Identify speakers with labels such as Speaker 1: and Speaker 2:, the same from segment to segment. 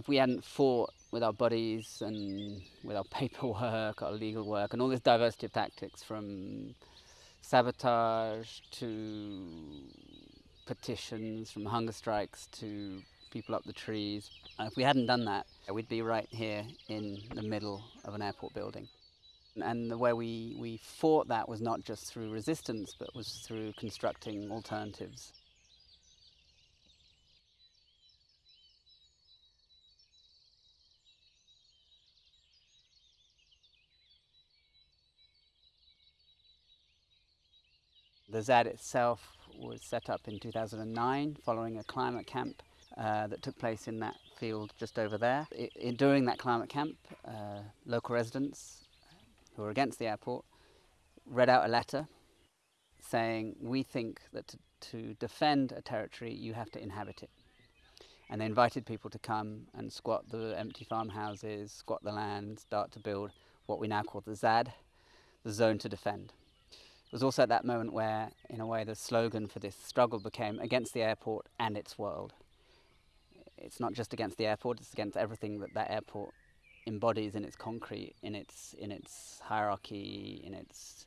Speaker 1: if we hadn't fought with our bodies and with our paperwork, our legal work, and all this diversity of tactics from sabotage to petitions, from hunger strikes to people up the trees. And if we hadn't done that, we'd be right here in the middle of an airport building. And the way we, we fought that was not just through resistance, but was through constructing alternatives. The ZAD itself was set up in 2009 following a climate camp uh, that took place in that field just over there. It, during that climate camp, uh, local residents who were against the airport read out a letter saying, we think that to, to defend a territory, you have to inhabit it. And they invited people to come and squat the empty farmhouses, squat the land, start to build what we now call the ZAD, the zone to defend. It was also at that moment where, in a way, the slogan for this struggle became against the airport and its world. It's not just against the airport, it's against everything that that airport embodies in its concrete, in its, in its hierarchy, in its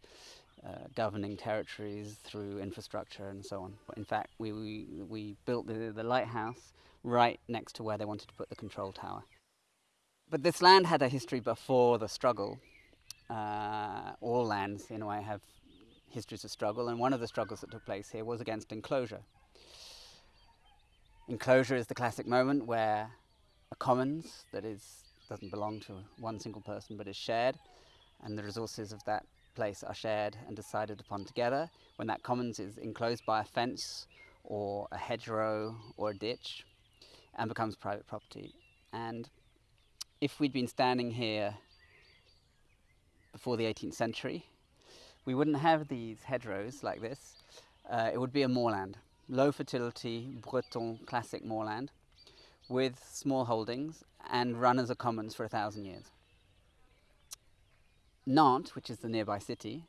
Speaker 1: uh, governing territories through infrastructure and so on. But in fact, we, we, we built the, the lighthouse right next to where they wanted to put the control tower. But this land had a history before the struggle. Uh, all lands, in a way, have histories of struggle, and one of the struggles that took place here was against enclosure. Enclosure is the classic moment where a commons that is doesn't belong to one single person but is shared, and the resources of that place are shared and decided upon together. When that commons is enclosed by a fence or a hedgerow or a ditch and becomes private property. And if we'd been standing here before the 18th century, we wouldn't have these hedgerows like this. Uh, it would be a moorland, low fertility, Breton classic moorland, with small holdings and run as a commons for a thousand years. Nantes, which is the nearby city,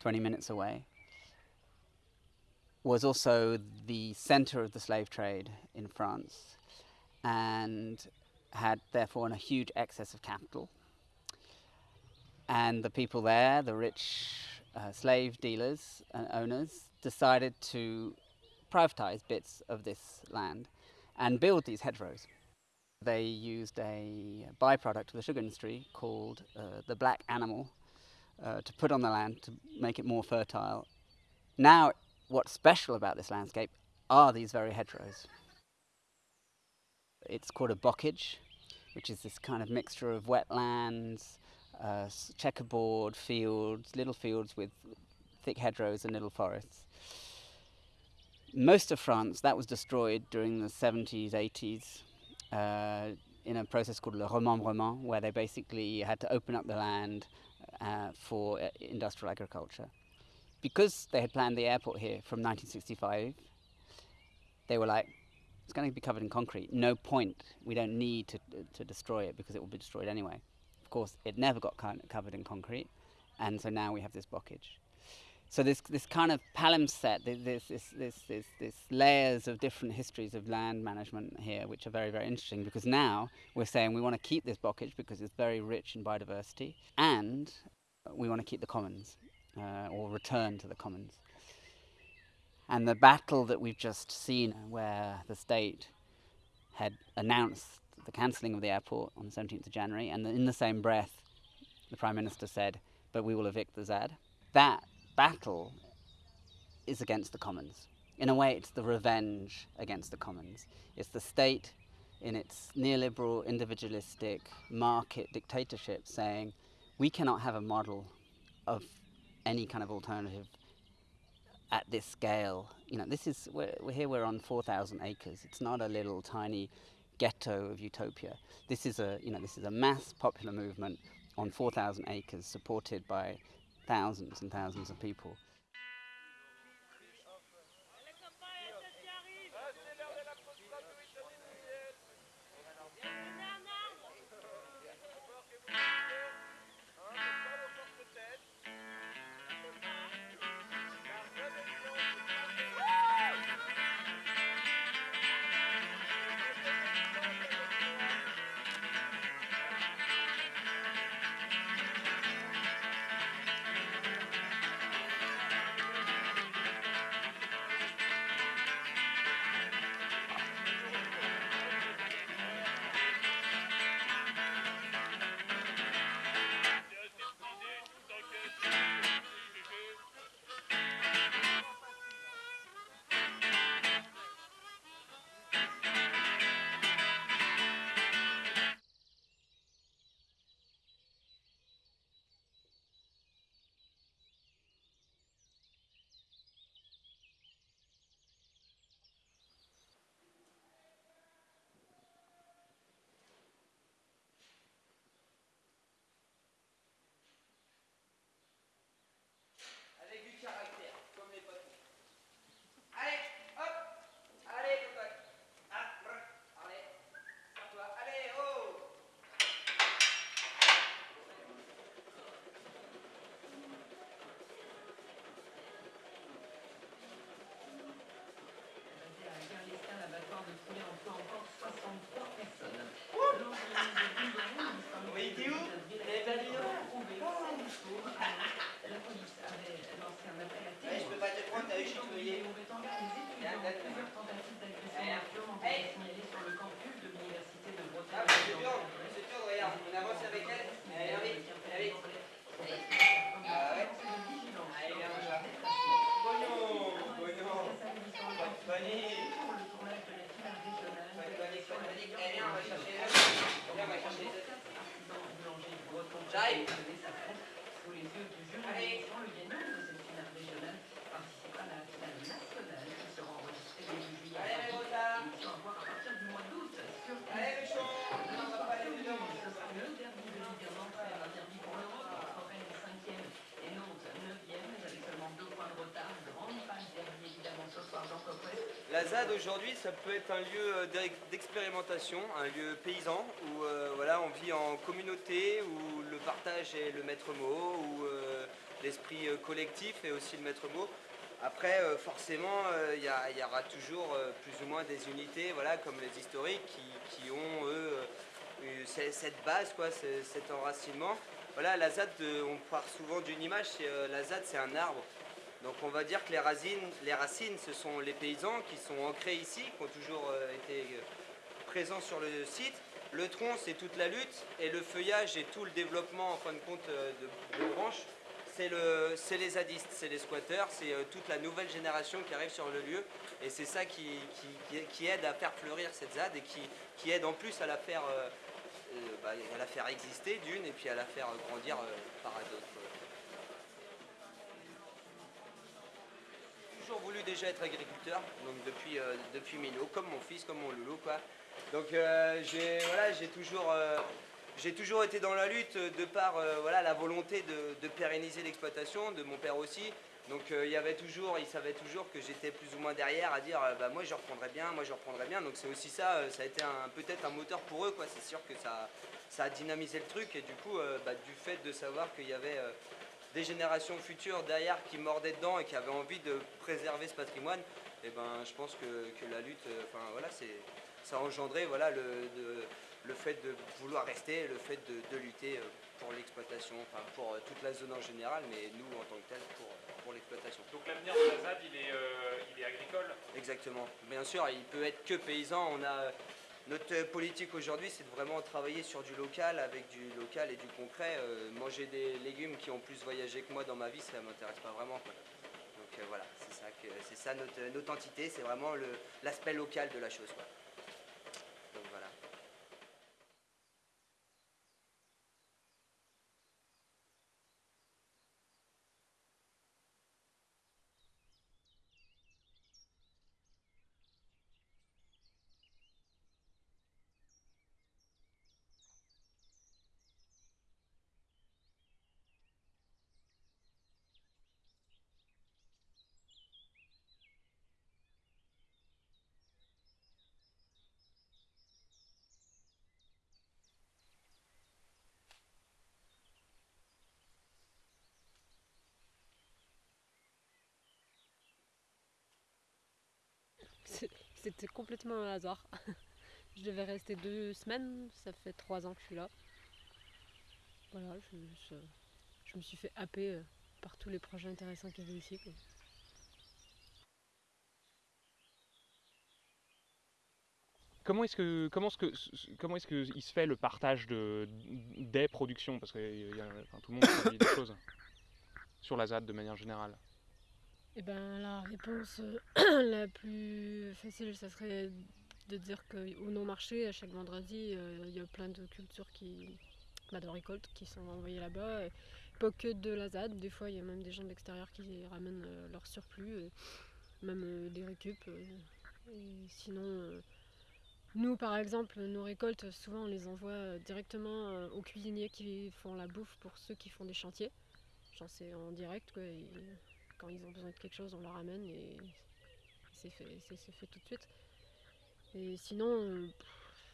Speaker 1: 20 minutes away, was also the center of the slave trade in France and had therefore a huge excess of capital and the people there, the rich uh, slave dealers and owners, decided to privatize bits of this land and build these hedgerows. They used a byproduct of the sugar industry called uh, the black animal uh, to put on the land to make it more fertile. Now, what's special about this landscape are these very hedgerows. It's called a bocage, which is this kind of mixture of wetlands, uh, checkerboard fields, little fields with thick hedgerows and little forests. Most of France, that was destroyed during the 70s, 80s, uh, in a process called le remembrement, where they basically had to open up the land uh, for uh, industrial agriculture. Because they had planned the airport here from 1965, they were like, it's going to be covered in concrete. No point. We don't need to, to destroy it because it will be destroyed anyway course, it never got covered in concrete, and so now we have this bocage. So this this kind of palimpsest, this this this this, this layers of different histories of land management here, which are very very interesting because now we're saying we want to keep this bocage because it's very rich in biodiversity, and we want to keep the commons uh, or return to the commons. And the battle that we've just seen, where the state had announced the cancelling of the airport on the 17th of January, and in the same breath, the Prime Minister said, but we will evict the ZAD. That battle is against the Commons. In a way, it's the revenge against the Commons. It's the state in its neoliberal, individualistic, market dictatorship saying, we cannot have a model of any kind of alternative at this scale. You know, this is, we're, we're here, we're on 4,000 acres. It's not a little tiny ghetto of utopia. This is a, you know, this is a mass popular movement on 4,000 acres supported by thousands and thousands of people.
Speaker 2: La ZAD aujourd'hui, ça peut être un lieu euh, d'expérimentation, un lieu paysan où euh, voilà, on vit en communauté, où le partage est le maître mot, où euh, l'esprit collectif est aussi le maître mot. Après, forcément, il y, aura toujours plus ou moins des unités, voilà, comme les historiques, qui, ont, eux, cette base, quoi, cet enracinement. Voilà, on part souvent d'une image, la ZAD, c'est un arbre. Donc on va dire que les racines, ce sont les paysans qui sont ancrés ici, qui ont toujours euh, été euh, présents sur le site. Le tronc, c'est toute la lutte, et le feuillage et tout le développement, en fin de compte, euh, de, branches, c'est le, les zadistes, c'est les squatteurs, c'est toute la nouvelle génération qui arrive sur le lieu, et c'est ça qui, aide à faire fleurir cette ZAD et qui, aide en plus à la faire, bah, à la faire exister d'une, et puis à la faire grandir par d'autres. Toujours voulu déjà être agriculteur, donc depuis, euh, depuis Milo, comme mon fils, comme mon loulou quoi. Donc euh, j'ai voilà, toujours, euh, toujours été dans la lutte de par voilà, la volonté de, pérenniser l'exploitation, de mon père aussi. Donc il y avait toujours, il savait toujours que j'étais plus ou moins derrière à dire bah, moi je reprendrai bien, moi je reprendrai bien. Donc c'est aussi ça, ça a été peut-être un moteur pour eux quoi. C'est sûr que ça, ça a dynamisé le truc et du coup bah, du fait de savoir qu'il y avait des générations futures derrière qui mordaient dedans et qui avaient envie de préserver ce patrimoine, et eh ben, je pense que, la lutte, euh, enfin voilà, ça a engendré voilà, le, le fait de vouloir rester, le fait de, lutter euh, pour l'exploitation, enfin pour euh, toute la zone en général, mais nous en tant que tel pour, pour l'exploitation.
Speaker 3: Donc l'avenir de la ZAD, il est, il est agricole?
Speaker 2: Exactement. Bien sûr, il peut être que paysan. On a notre politique aujourd'hui, c'est de vraiment travailler sur du local, avec du local et du concret. Euh, manger des légumes qui ont plus voyagé que moi dans ma vie, ça ne m'intéresse pas vraiment. Donc euh, voilà, c'est ça, notre entité, c'est vraiment l'aspect local de la chose.
Speaker 4: C'était complètement un hasard. je devais rester deux semaines, ça fait trois ans que je suis là. Voilà, je, me suis fait happer euh, par tous les projets intéressants qu'il y avait ici.
Speaker 3: Comment est-ce que comment est-ce que comment est-ce que il se fait le partage de des productions? Parce que tout le monde fait des choses sur la ZAD de manière générale.
Speaker 4: Eh ben, la réponse euh, la plus facile, ça serait de dire qu'au non-marché, à chaque vendredi, euh, il y a plein de cultures qui, bah, de récoltes qui sont envoyées là-bas. Pas que de la ZAD, des fois il y a même des gens de l'extérieur qui ramènent euh, leur surplus, même des récup. sinon, nous par exemple, nos récoltes, souvent on les envoie directement aux cuisiniers qui font la bouffe pour ceux qui font des chantiers. C'est en direct quand ils ont besoin de quelque chose, on leur amène et c'est fait, fait, tout de suite. Et sinon,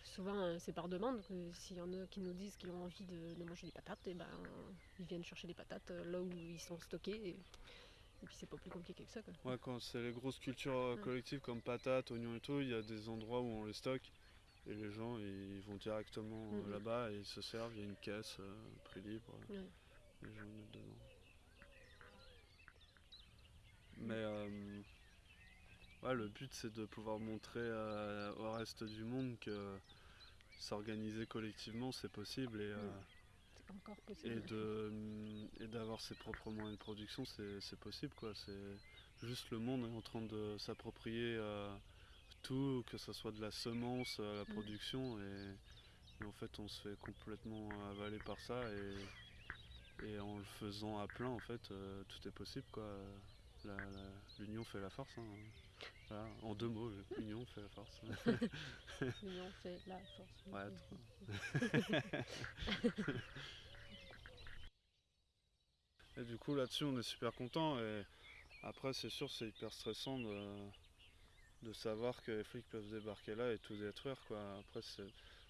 Speaker 4: souvent euh, c'est par demande. S'il y en a qui nous disent qu'ils ont envie de, manger des patates, et eh ben, ils viennent chercher des patates euh, là où ils sont stockés. Et, puis c'est pas plus compliqué que ça.
Speaker 5: Ouais, quand c'est les grosses cultures euh, collectives comme patates, oignons et tout, il y a des endroits où on les stocke. Et les gens ils vont directement là-bas et ils se servent, il y a une caisse, prix libre. Les gens mettent dedans. Mais euh, le but c'est de pouvoir montrer euh, au reste du monde que s'organiser collectivement c'est possible et, euh, et d'avoir ses propres moyens de production c'est possible quoi. C'est juste le monde est en train de s'approprier tout, que ce soit de la semence à la mm. production et, en fait on se fait complètement avaler par ça et, et en le faisant à plein en fait tout est possible quoi l'union fait la force. Hein. en deux mots, l'union fait la force.
Speaker 4: l'union fait la force.
Speaker 5: et du coup, là-dessus, on est super content. Et après, c'est sûr, c'est hyper stressant de, de savoir que les flics peuvent débarquer là et tout détruire quoi. Après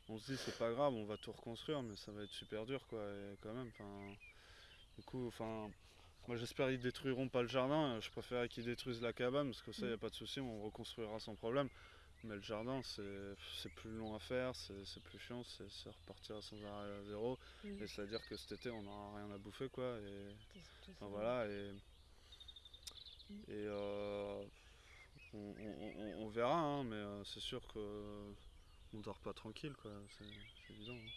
Speaker 5: on se dit c'est pas grave, on va tout reconstruire mais ça va être super dur quoi et quand même du coup enfin moi j'espère qu'ils détruiront pas le jardin, je préfère qu'ils détruisent la cabane parce que ça y a pas de souci, on reconstruira sans problème. Mais le jardin c'est plus long à faire, c'est plus chiant, c'est repartir sans arrêt à zéro
Speaker 4: Mm.
Speaker 5: et c'est à dire que cet été on n'aura rien à bouffer quoi et Enfin, voilà, et,
Speaker 4: Mm.
Speaker 5: et euh, on, on- on- on verra, hein, mais euh, c'est sûr que on dort pas tranquille, quoi, c'est c'est évident. hein.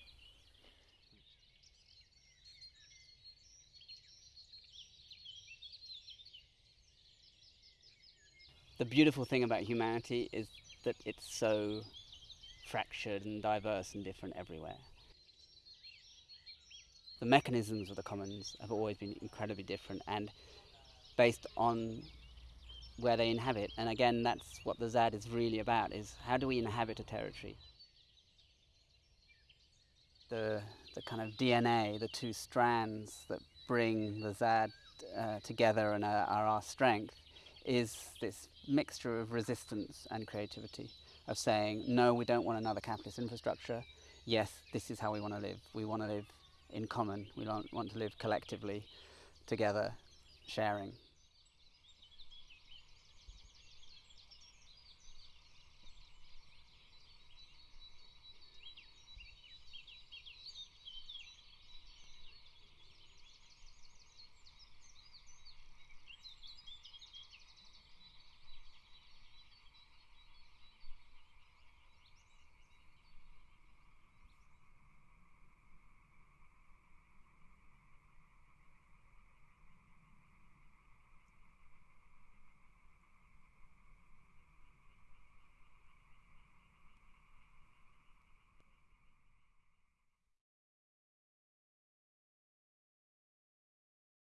Speaker 1: The beautiful thing about humanity is that it's so fractured and diverse and different everywhere. The mechanisms of the commons have always been incredibly different and based on where they inhabit. And again, that's what the ZAD is really about: is how do we inhabit a territory? The the kind of DNA, the two strands that bring the ZAD uh, together and are, are our strength, is this mixture of resistance and creativity, of saying, no, we don't want another capitalist infrastructure. Yes, this is how we want to live. We want to live in common. We want to live collectively, together, sharing.